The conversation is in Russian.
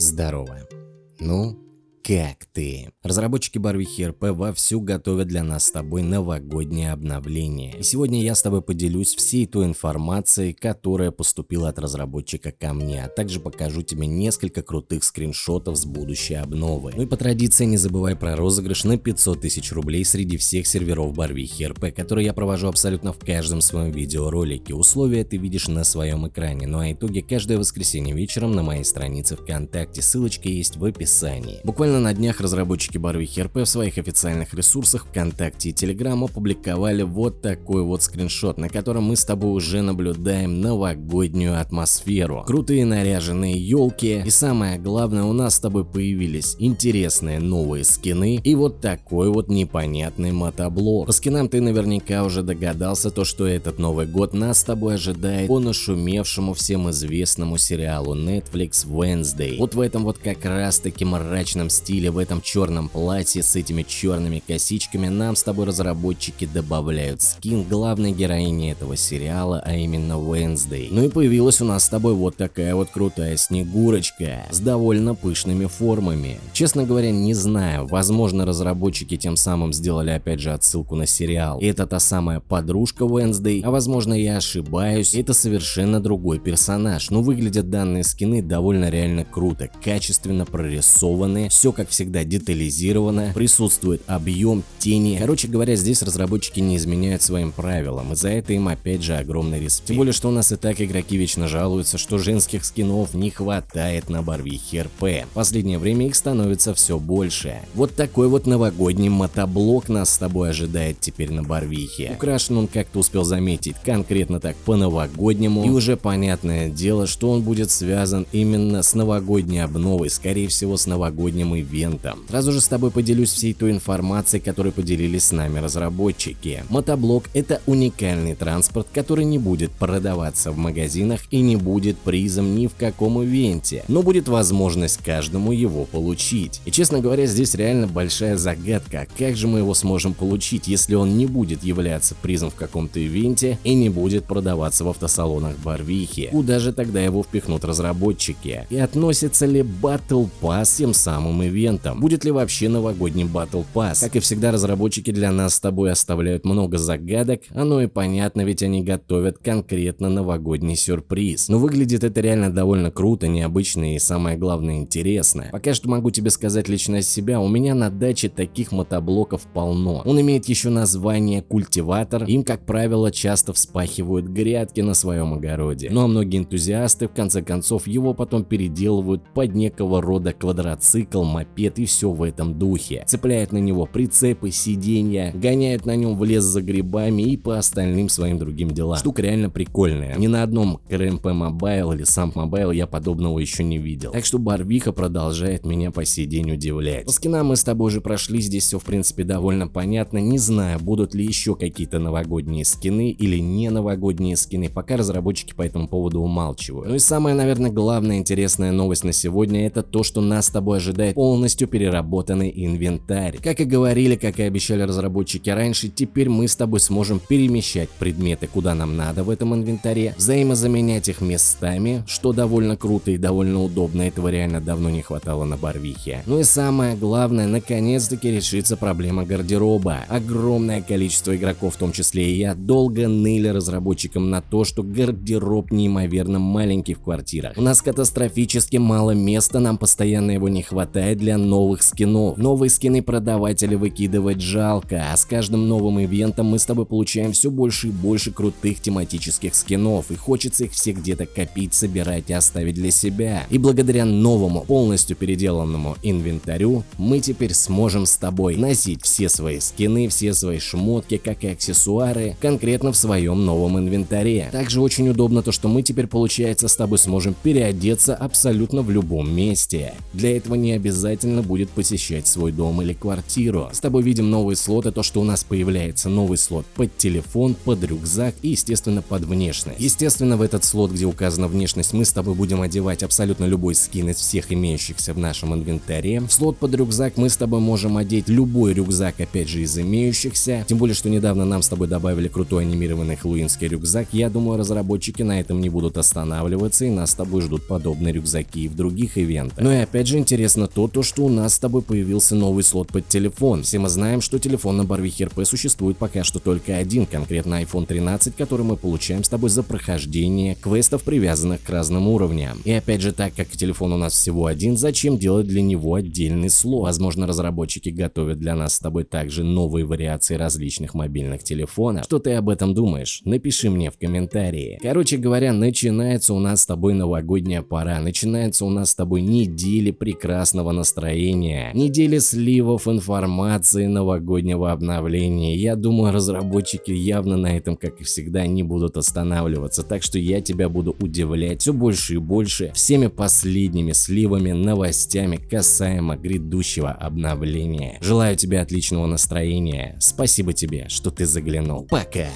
Здорово. Ну, как ты? Разработчики Барвихи РП вовсю готовят для нас с тобой новогоднее обновление. И сегодня я с тобой поделюсь всей той информацией, которая поступила от разработчика ко мне, а также покажу тебе несколько крутых скриншотов с будущей обновы. Ну и по традиции не забывай про розыгрыш на 500 тысяч рублей среди всех серверов Барвихи РП, который я провожу абсолютно в каждом своем видеоролике. Условия ты видишь на своем экране, ну а итоги каждое воскресенье вечером на моей странице ВКонтакте, ссылочка есть в описании. Буквально Буквально на днях разработчики Барвихи РП в своих официальных ресурсах ВКонтакте и Телеграм опубликовали вот такой вот скриншот, на котором мы с тобой уже наблюдаем новогоднюю атмосферу. Крутые наряженные елки и самое главное у нас с тобой появились интересные новые скины и вот такой вот непонятный мотоблок. По скинам ты наверняка уже догадался то, что этот Новый год нас с тобой ожидает по нашумевшему всем известному сериалу Netflix Wednesday. Вот в этом вот как раз таки мрачном стиле стиле в этом черном платье с этими черными косичками нам с тобой разработчики добавляют скин главной героини этого сериала, а именно Wednesday. Ну и появилась у нас с тобой вот такая вот крутая снегурочка с довольно пышными формами. Честно говоря, не знаю, возможно разработчики тем самым сделали опять же отсылку на сериал. Это та самая подружка Wednesday, а возможно я ошибаюсь, это совершенно другой персонаж. Но выглядят данные скины довольно реально круто, качественно прорисованные, все как всегда, детализировано, присутствует объем, тени. Короче говоря, здесь разработчики не изменяют своим правилам, и за это им опять же огромный респект. Тем более, что у нас и так игроки вечно жалуются, что женских скинов не хватает на Барвихе РП. В последнее время их становится все больше. Вот такой вот новогодний мотоблок нас с тобой ожидает теперь на Барвихе. Украшен он, как то успел заметить, конкретно так по-новогоднему, и уже понятное дело, что он будет связан именно с новогодней обновой, скорее всего с новогодним и ивентом. Сразу же с тобой поделюсь всей той информацией, которой поделились с нами разработчики. Мотоблок – это уникальный транспорт, который не будет продаваться в магазинах и не будет призом ни в каком ивенте, но будет возможность каждому его получить. И честно говоря, здесь реально большая загадка, как же мы его сможем получить, если он не будет являться призом в каком-то ивенте и не будет продаваться в автосалонах Барвихи. Куда же тогда его впихнут разработчики? И относится ли Battle Pass тем самым ивентом. Будет ли вообще новогодний Battle Pass? Как и всегда, разработчики для нас с тобой оставляют много загадок, оно и понятно, ведь они готовят конкретно новогодний сюрприз. Но выглядит это реально довольно круто, необычно и самое главное интересно. Пока что могу тебе сказать лично себя, у меня на даче таких мотоблоков полно. Он имеет еще название культиватор, им как правило часто вспахивают грядки на своем огороде. Ну а многие энтузиасты в конце концов его потом переделывают под некого рода квадроцикл, мопед и все в этом духе. Цепляют на него прицепы, сиденья, гоняют на нем в лес за грибами и по остальным своим другим делам. Штука реально прикольная. Ни на одном КРМП Mobile или сам Mobile я подобного еще не видел. Так что Барвиха продолжает меня по сей день удивлять. По скинам мы с тобой уже прошли, здесь все в принципе довольно понятно. Не знаю, будут ли еще какие-то новогодние скины или не новогодние скины, пока разработчики по этому поводу умалчивают. Ну и самая, наверное, главная интересная новость на сегодня это то, что нас с тобой ожидает полный полностью переработанный инвентарь. Как и говорили, как и обещали разработчики раньше, теперь мы с тобой сможем перемещать предметы куда нам надо в этом инвентаре, взаимозаменять их местами, что довольно круто и довольно удобно, этого реально давно не хватало на Барвихе. Ну и самое главное, наконец-таки решится проблема гардероба. Огромное количество игроков, в том числе и я, долго ныли разработчикам на то, что гардероб неимоверно маленький в квартирах. У нас катастрофически мало места, нам постоянно его не хватает для новых скинов. Новые скины продавать или выкидывать жалко, а с каждым новым ивентом мы с тобой получаем все больше и больше крутых тематических скинов, и хочется их все где-то копить, собирать и оставить для себя. И благодаря новому, полностью переделанному инвентарю, мы теперь сможем с тобой носить все свои скины, все свои шмотки, как и аксессуары, конкретно в своем новом инвентаре. Также очень удобно то, что мы теперь, получается, с тобой сможем переодеться абсолютно в любом месте. Для этого не обязательно обязательно будет посещать свой дом или квартиру. С тобой видим новые слоты, то что у нас появляется новый слот под телефон, под рюкзак и естественно под внешность. Естественно в этот слот, где указана внешность, мы с тобой будем одевать абсолютно любой скин из всех имеющихся в нашем инвентаре. В слот под рюкзак мы с тобой можем одеть любой рюкзак опять же из имеющихся. Тем более, что недавно нам с тобой добавили крутой анимированный хэллоуинский рюкзак. Я думаю разработчики на этом не будут останавливаться и нас с тобой ждут подобные рюкзаки и в других ивентах. Ну и опять же интересно то, то что у нас с тобой появился новый слот под телефон. Все мы знаем, что телефон на Барвихе РП существует пока что только один, конкретно iPhone 13, который мы получаем с тобой за прохождение квестов, привязанных к разным уровням. И опять же, так как телефон у нас всего один, зачем делать для него отдельный слот? Возможно, разработчики готовят для нас с тобой также новые вариации различных мобильных телефонов. Что ты об этом думаешь? Напиши мне в комментарии. Короче говоря, начинается у нас с тобой новогодняя пора, начинается у нас с тобой недели прекрасного настроения, недели сливов информации новогоднего обновления. Я думаю, разработчики явно на этом, как и всегда, не будут останавливаться, так что я тебя буду удивлять все больше и больше всеми последними сливами, новостями касаемо грядущего обновления. Желаю тебе отличного настроения, спасибо тебе, что ты заглянул. Пока!